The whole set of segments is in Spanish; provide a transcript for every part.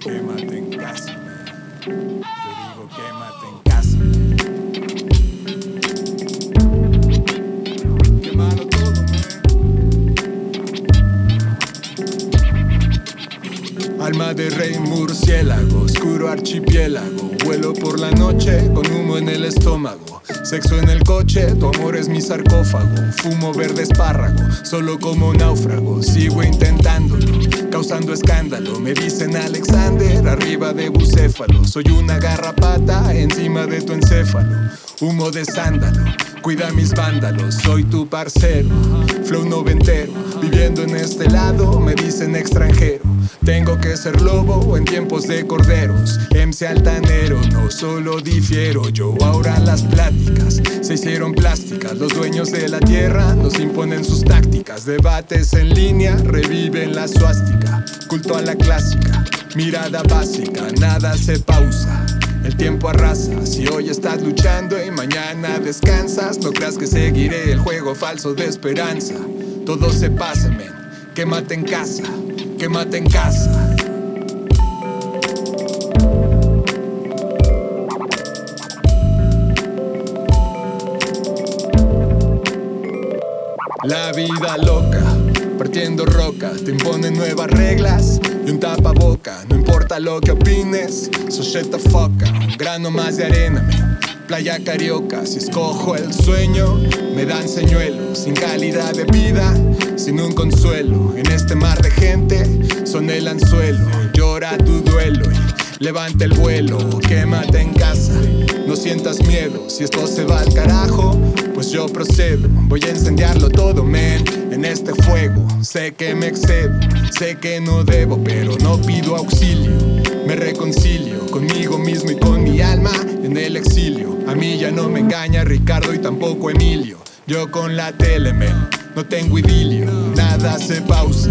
Quémate en casa. Yo digo quémate en casa. Quémalo todo, man. Alma de rey murciélago, oscuro archipiélago. Vuelo por la noche con humo en el estómago. Sexo en el coche, tu amor es mi sarcófago. Fumo verde espárrago, solo como náufrago. Sigo intentándolo causando escándalo. Me dicen Alexander, arriba de bucéfalo. Soy una garrapata encima de tu encéfalo. Humo de sándalo, cuida mis vándalos. Soy tu parcero, flow noventero. Viviendo en este lado, me dicen extranjero. Tengo que ser lobo en tiempos de corderos. MC altanero, no solo difiero. Yo ahora las pláticas se hicieron plásticas. Los dueños de la tierra nos imponen sus tácticas. Debates en línea reviven la suástica. Culto a la clásica, mirada básica, nada se pausa. El tiempo arrasa, si hoy estás luchando y mañana descansas, no creas que seguiré el juego falso de esperanza. Todo se pasa, men, quémate en casa, quémate en casa. La vida loca, partiendo roca, te imponen nuevas reglas y un tapaboca. No importa lo que opines, up. Un grano más de arena, man. Playa carioca, si escojo el sueño, me dan señuelos. Sin calidad de vida, sin un consuelo. En este mar de gente, son el anzuelo. Llora levanta el vuelo. Quémate en casa, no sientas miedo. Si esto se va al carajo, pues yo procedo. Voy a incendiarlo todo, men, en este fuego. Sé que me excedo, sé que no debo, pero no pido auxilio. Me reconcilio conmigo mismo y con mi alma en el exilio. A mí ya no me engaña Ricardo y tampoco Emilio. Yo con la tele, men, no tengo idilio. Nada se pausa,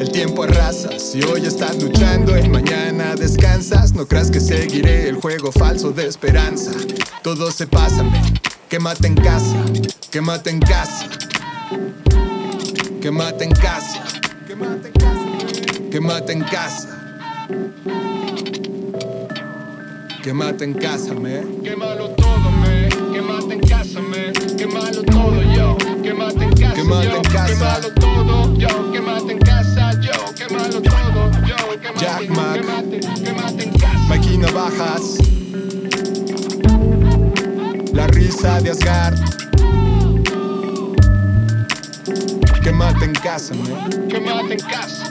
el tiempo arrasa. Si hoy estás luchando y mañana descansas, no creas que seguiré el juego falso de esperanza. Todo se pasa, men. Quémate en casa, quémate en casa. Quémate en casa, quémate en casa. Quémate en casa. En casa, me. Quémalo todo, me. Quémate en casa, me. Todo, Jack Mac. quémate, quémate en casa. Mikey Navajas. La risa de Asgard. Quémate en casa, me. Quémate en casa.